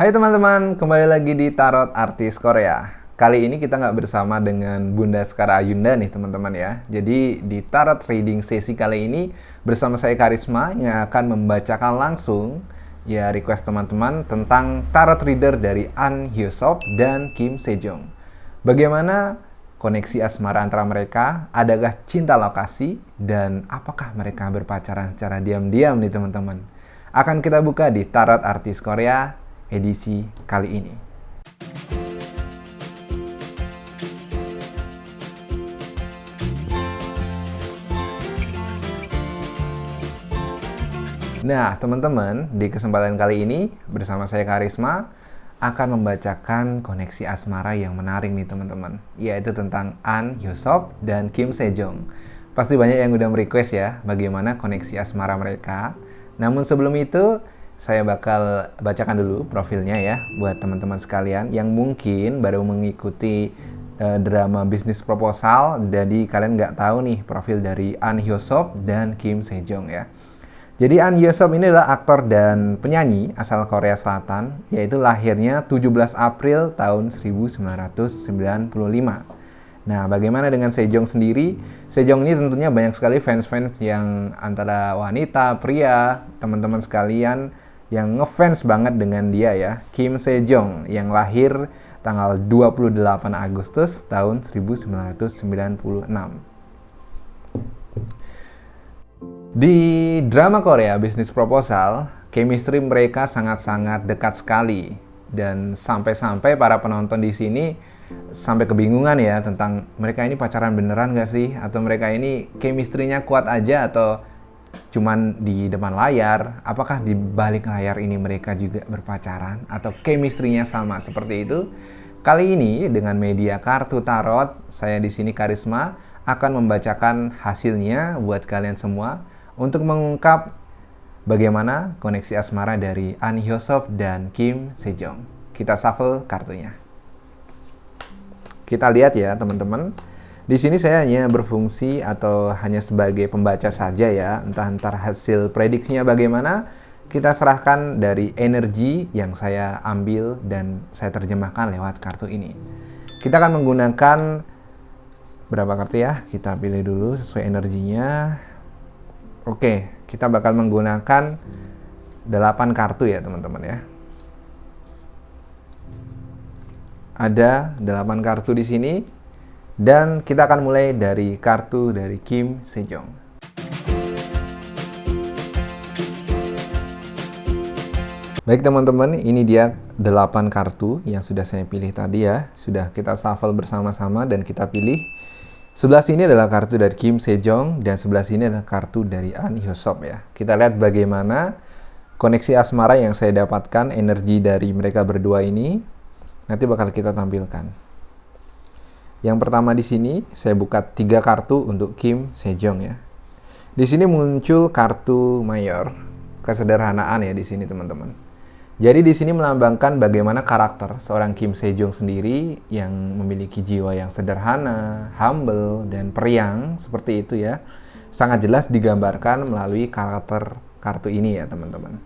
Hai teman-teman, kembali lagi di Tarot Artis Korea. Kali ini kita nggak bersama dengan Bunda Sekar Ayunda nih teman-teman ya. Jadi di Tarot Reading sesi kali ini bersama saya Karisma yang akan membacakan langsung ya request teman-teman tentang Tarot Reader dari An Hyosop dan Kim Sejong. Bagaimana koneksi asmara antara mereka, adakah cinta lokasi, dan apakah mereka berpacaran secara diam-diam nih teman-teman. Akan kita buka di Tarot Artis Korea edisi kali ini. Nah, teman-teman, di kesempatan kali ini bersama saya Karisma akan membacakan koneksi asmara yang menarik nih teman-teman yaitu tentang An Hyosop dan Kim Sejong pasti banyak yang udah merequest ya bagaimana koneksi asmara mereka namun sebelum itu saya bakal bacakan dulu profilnya ya buat teman-teman sekalian yang mungkin baru mengikuti uh, drama bisnis proposal jadi kalian nggak tahu nih profil dari An Hyosop dan Kim Sejong ya jadi An Yesop ini adalah aktor dan penyanyi asal Korea Selatan, yaitu lahirnya 17 April tahun 1995. Nah, bagaimana dengan Sejong sendiri? Sejong ini tentunya banyak sekali fans-fans yang antara wanita, pria, teman-teman sekalian yang ngefans banget dengan dia ya. Kim Sejong yang lahir tanggal 28 Agustus tahun 1996. Di drama Korea Bisnis Proposal, chemistry mereka sangat-sangat dekat sekali dan sampai-sampai para penonton di sini sampai kebingungan ya tentang mereka ini pacaran beneran gak sih atau mereka ini chemistry-nya kuat aja atau cuman di depan layar apakah di balik layar ini mereka juga berpacaran atau chemistry-nya sama seperti itu kali ini dengan media kartu tarot saya di sini Karisma akan membacakan hasilnya buat kalian semua untuk mengungkap bagaimana koneksi asmara dari An Hyosop dan Kim Sejong. Kita shuffle kartunya. Kita lihat ya teman-teman. Di sini saya hanya berfungsi atau hanya sebagai pembaca saja ya. Entah-entah hasil prediksinya bagaimana, kita serahkan dari energi yang saya ambil dan saya terjemahkan lewat kartu ini. Kita akan menggunakan berapa kartu ya? Kita pilih dulu sesuai energinya. Oke, kita bakal menggunakan 8 kartu ya teman-teman ya. Ada 8 kartu di sini dan kita akan mulai dari kartu dari Kim Sejong. Baik teman-teman, ini dia 8 kartu yang sudah saya pilih tadi ya. Sudah kita shuffle bersama-sama dan kita pilih Sebelah sini adalah kartu dari Kim Sejong dan sebelah sini adalah kartu dari An Hyosop ya. Kita lihat bagaimana koneksi asmara yang saya dapatkan, energi dari mereka berdua ini nanti bakal kita tampilkan. Yang pertama di sini saya buka tiga kartu untuk Kim Sejong ya. Di sini muncul kartu mayor, kesederhanaan ya di sini teman-teman. Jadi di sini melambangkan bagaimana karakter seorang Kim Sejong sendiri yang memiliki jiwa yang sederhana, humble, dan periang seperti itu ya. Sangat jelas digambarkan melalui karakter kartu ini ya teman-teman.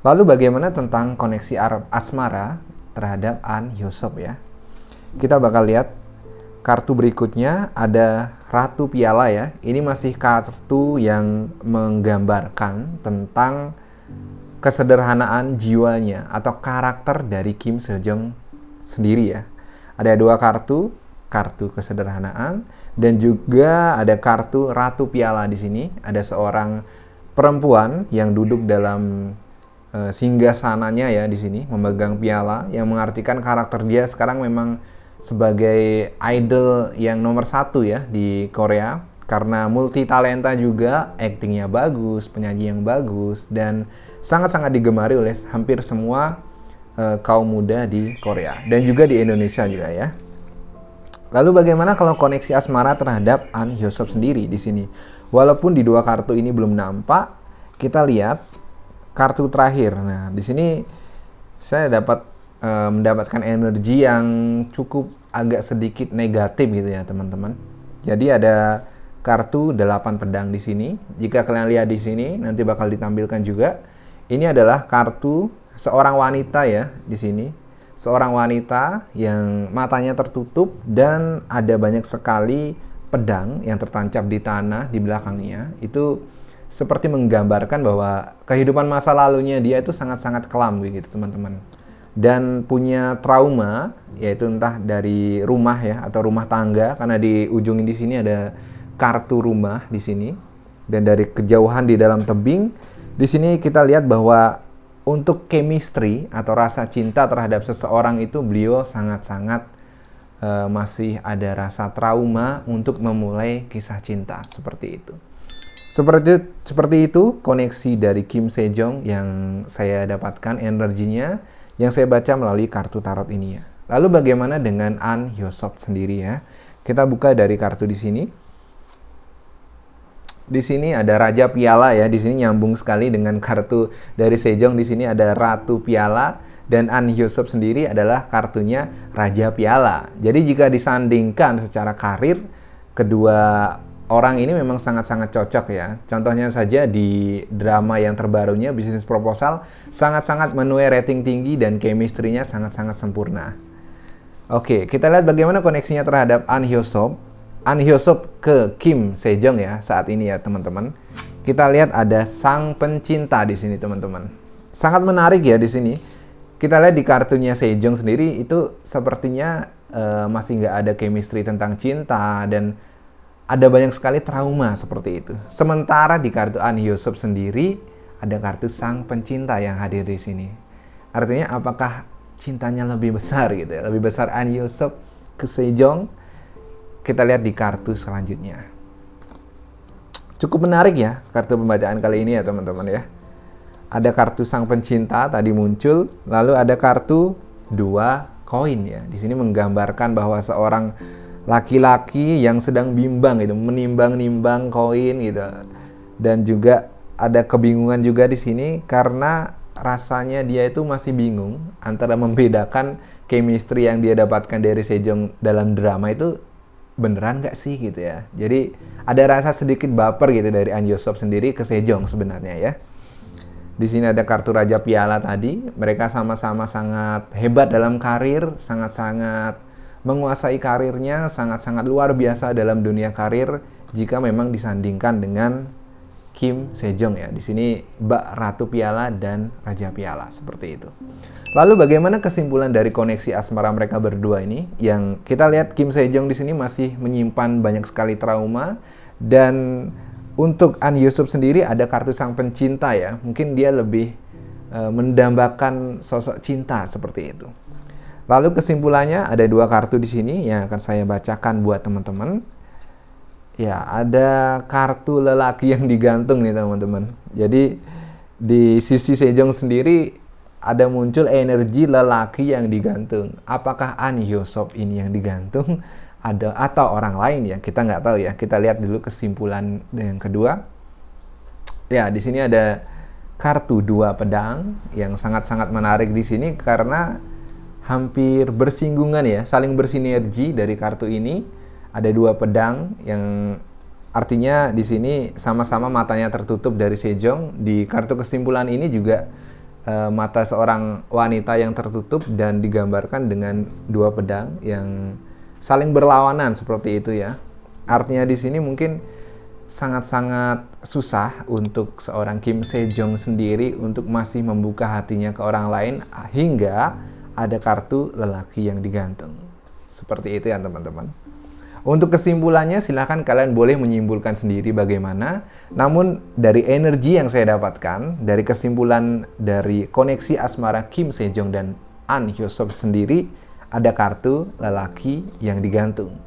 Lalu bagaimana tentang koneksi Arab asmara terhadap An Hyosop ya. Kita bakal lihat kartu berikutnya ada Ratu Piala ya. Ini masih kartu yang menggambarkan tentang kesederhanaan jiwanya atau karakter dari Kim Sejong sendiri ya. Ada dua kartu, kartu kesederhanaan dan juga ada kartu Ratu Piala di sini. Ada seorang perempuan yang duduk dalam uh, singgah sananya ya di sini memegang piala yang mengartikan karakter dia sekarang memang sebagai idol yang nomor satu ya di Korea karena multi talenta juga, aktingnya bagus, penyanyi yang bagus, dan sangat-sangat digemari oleh hampir semua uh, kaum muda di Korea dan juga di Indonesia juga ya. Lalu bagaimana kalau koneksi asmara terhadap An Hyosop sendiri di sini? Walaupun di dua kartu ini belum nampak, kita lihat kartu terakhir. Nah, di sini saya dapat uh, mendapatkan energi yang cukup agak sedikit negatif gitu ya, teman-teman. Jadi ada kartu 8 pedang di sini. Jika kalian lihat di sini, nanti bakal ditampilkan juga. Ini adalah kartu seorang wanita ya di sini. Seorang wanita yang matanya tertutup dan ada banyak sekali pedang yang tertancap di tanah di belakangnya. Itu seperti menggambarkan bahwa kehidupan masa lalunya dia itu sangat-sangat kelam gitu teman-teman. Dan punya trauma yaitu entah dari rumah ya atau rumah tangga karena di ujung di sini ada kartu rumah di sini dan dari kejauhan di dalam tebing di sini kita lihat bahwa untuk chemistry atau rasa cinta terhadap seseorang itu beliau sangat-sangat uh, masih ada rasa trauma untuk memulai kisah cinta seperti itu. Seperti seperti itu koneksi dari Kim Sejong yang saya dapatkan energinya yang saya baca melalui kartu tarot ini ya. Lalu bagaimana dengan An Hyosop sendiri ya? Kita buka dari kartu di sini. Di sini ada Raja Piala ya, di sini nyambung sekali dengan kartu dari Sejong. Di sini ada Ratu Piala dan An Hyosop sendiri adalah kartunya Raja Piala. Jadi jika disandingkan secara karir, kedua orang ini memang sangat-sangat cocok ya. Contohnya saja di drama yang terbarunya Bisnis Proposal sangat-sangat menuai rating tinggi dan chemistry-nya sangat-sangat sempurna. Oke, kita lihat bagaimana koneksinya terhadap An Hyosop. An Hyosop ke Kim Sejong ya saat ini ya teman-teman. Kita lihat ada sang pencinta di sini teman-teman. Sangat menarik ya di sini. Kita lihat di kartunya Sejong sendiri itu sepertinya uh, masih nggak ada chemistry tentang cinta dan ada banyak sekali trauma seperti itu. Sementara di kartu An Hyosop sendiri ada kartu sang pencinta yang hadir di sini. Artinya apakah cintanya lebih besar gitu ya? Lebih besar An Hyosop ke Sejong kita lihat di kartu selanjutnya. Cukup menarik ya kartu pembacaan kali ini ya teman-teman ya. Ada kartu sang pencinta tadi muncul, lalu ada kartu dua koin ya. Di sini menggambarkan bahwa seorang laki-laki yang sedang bimbang gitu, menimbang-nimbang koin gitu. Dan juga ada kebingungan juga di sini karena rasanya dia itu masih bingung antara membedakan chemistry yang dia dapatkan dari Sejong dalam drama itu beneran nggak sih gitu ya. Jadi ada rasa sedikit baper gitu dari An Yosop sendiri ke Sejong sebenarnya ya. Di sini ada kartu Raja Piala tadi. Mereka sama-sama sangat hebat dalam karir, sangat-sangat menguasai karirnya, sangat-sangat luar biasa dalam dunia karir jika memang disandingkan dengan Kim Sejong ya. Di sini Mbak Ratu Piala dan Raja Piala seperti itu. Lalu bagaimana kesimpulan dari koneksi asmara mereka berdua ini? Yang kita lihat Kim Sejong di sini masih menyimpan banyak sekali trauma dan untuk An Yusuf sendiri ada kartu sang pencinta ya. Mungkin dia lebih e, mendambakan sosok cinta seperti itu. Lalu kesimpulannya ada dua kartu di sini yang akan saya bacakan buat teman-teman. Ya, ada kartu lelaki yang digantung nih teman-teman. Jadi di sisi Sejong sendiri ada muncul energi lelaki yang digantung. Apakah An Yosop ini yang digantung ada atau orang lain ya? Kita nggak tahu ya. Kita lihat dulu kesimpulan yang kedua. Ya, di sini ada kartu dua pedang yang sangat-sangat menarik di sini karena hampir bersinggungan ya, saling bersinergi dari kartu ini. Ada dua pedang yang artinya di sini sama-sama matanya tertutup dari Sejong. Di kartu kesimpulan ini juga uh, mata seorang wanita yang tertutup dan digambarkan dengan dua pedang yang saling berlawanan seperti itu ya. Artinya di sini mungkin sangat-sangat susah untuk seorang Kim Sejong sendiri untuk masih membuka hatinya ke orang lain hingga ada kartu lelaki yang digantung. Seperti itu ya teman-teman. Untuk kesimpulannya silahkan kalian boleh menyimpulkan sendiri bagaimana. Namun dari energi yang saya dapatkan, dari kesimpulan dari koneksi asmara Kim Sejong dan An Hyosop sendiri, ada kartu lelaki yang digantung.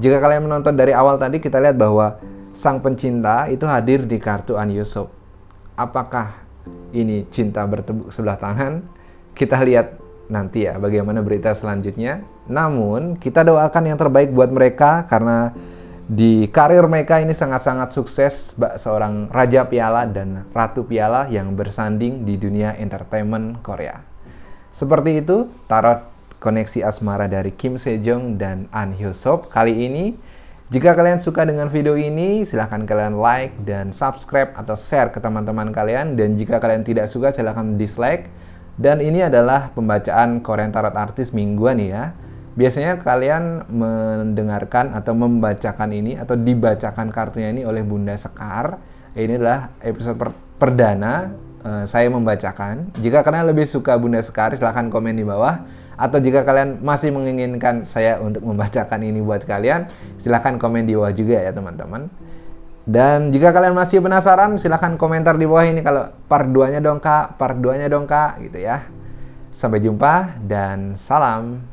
Jika kalian menonton dari awal tadi, kita lihat bahwa sang pencinta itu hadir di kartu An Hyosop. Apakah ini cinta bertepuk sebelah tangan? Kita lihat nanti ya bagaimana berita selanjutnya. Namun kita doakan yang terbaik buat mereka karena di karir mereka ini sangat-sangat sukses seorang Raja Piala dan Ratu Piala yang bersanding di dunia entertainment Korea. Seperti itu tarot koneksi asmara dari Kim Sejong dan An Hyo Sop kali ini. Jika kalian suka dengan video ini, silahkan kalian like dan subscribe atau share ke teman-teman kalian. Dan jika kalian tidak suka, silahkan dislike Dan ini adalah pembacaan Korean Tarot Artis mingguan ya. Biasanya kalian mendengarkan atau membacakan ini atau dibacakan kartunya ini oleh Bunda Sekar. Ini adalah episode per perdana uh, saya membacakan. Jika kalian lebih suka Bunda Sekar, silahkan komen di bawah. Atau jika kalian masih menginginkan saya untuk membacakan ini buat kalian, silahkan komen di bawah juga ya teman-teman. Dan jika kalian masih penasaran, silahkan komentar di bawah ini kalau part 2-nya dong kak, part 2-nya dong kak, gitu ya. Sampai jumpa dan salam.